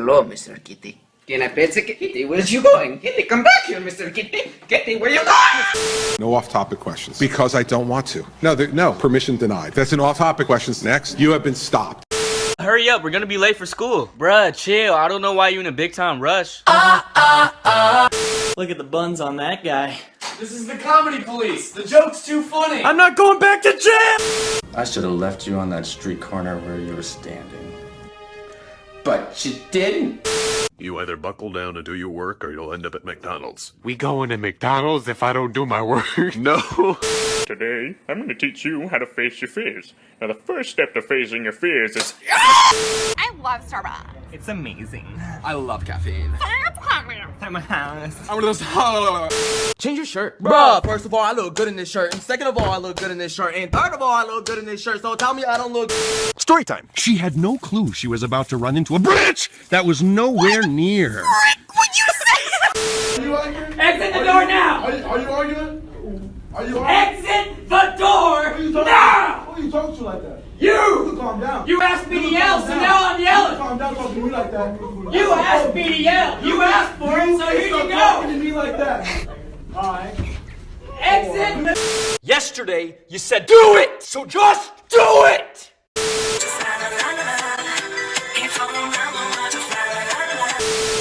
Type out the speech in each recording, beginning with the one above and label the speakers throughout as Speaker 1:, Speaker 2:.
Speaker 1: Hello, Mr. Kitty.
Speaker 2: Can I pet the kitty? Where's you going? Kitty, come back here, Mr. Kitty. Kitty, where you going?
Speaker 3: No off-topic questions. Because I don't want to. No, no, permission denied. That's an off-topic questions. Next, you have been stopped.
Speaker 4: Hurry up, we're gonna be late for school. Bruh, chill. I don't know why you in a big time rush. Ah, ah, ah.
Speaker 5: Look at the buns on that guy.
Speaker 6: This is the comedy police. The joke's too funny.
Speaker 5: I'm not going back to jail!
Speaker 7: I should have left you on that street corner where you were standing.
Speaker 2: But you didn't.
Speaker 8: You either buckle down and do your work or you'll end up at McDonald's.
Speaker 9: We going to McDonald's if I don't do my work?
Speaker 8: No!
Speaker 10: Today, I'm going to teach you how to face your fears. Now, the first step to facing your fears is.
Speaker 11: I love Starbucks.
Speaker 5: It's amazing.
Speaker 6: I love caffeine.
Speaker 5: At my house.
Speaker 6: I'm one of those. Change your shirt. Bruh, first of all, I look good in this shirt. And second of all, I look good in this shirt. And third of all, I look good in this shirt. So tell me I don't look.
Speaker 9: Story time. She had no clue she was about to run into a bridge that was nowhere near her.
Speaker 11: Would you say?
Speaker 10: Are you arguing?
Speaker 5: Exit the door now!
Speaker 10: Are you, are you arguing? Are you arguing?
Speaker 5: Exit the door
Speaker 10: Who you talking
Speaker 5: now!
Speaker 10: Who you talking to like that?
Speaker 5: You!
Speaker 10: You calm down.
Speaker 5: You asked me to yell, so now I'm yelling!
Speaker 10: calm down talking to me like that.
Speaker 5: You asked me to yell! You asked for it, so here
Speaker 10: Stop
Speaker 5: you
Speaker 10: talking to me like that. Alright.
Speaker 5: Exit!
Speaker 4: Yesterday, you said do it! So just do it!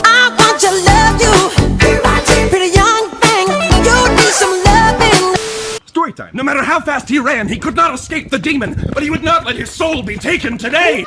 Speaker 11: I want to love you. Pretty young thing. You need some loving.
Speaker 9: Story time. No matter how fast he ran, he could not escape the demon, but he would not let his soul be taken today.